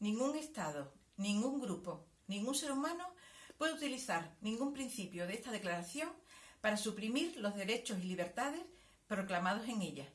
ningún Estado, ningún grupo, ningún ser humano puede utilizar ningún principio de esta declaración para suprimir los derechos y libertades proclamados en ella.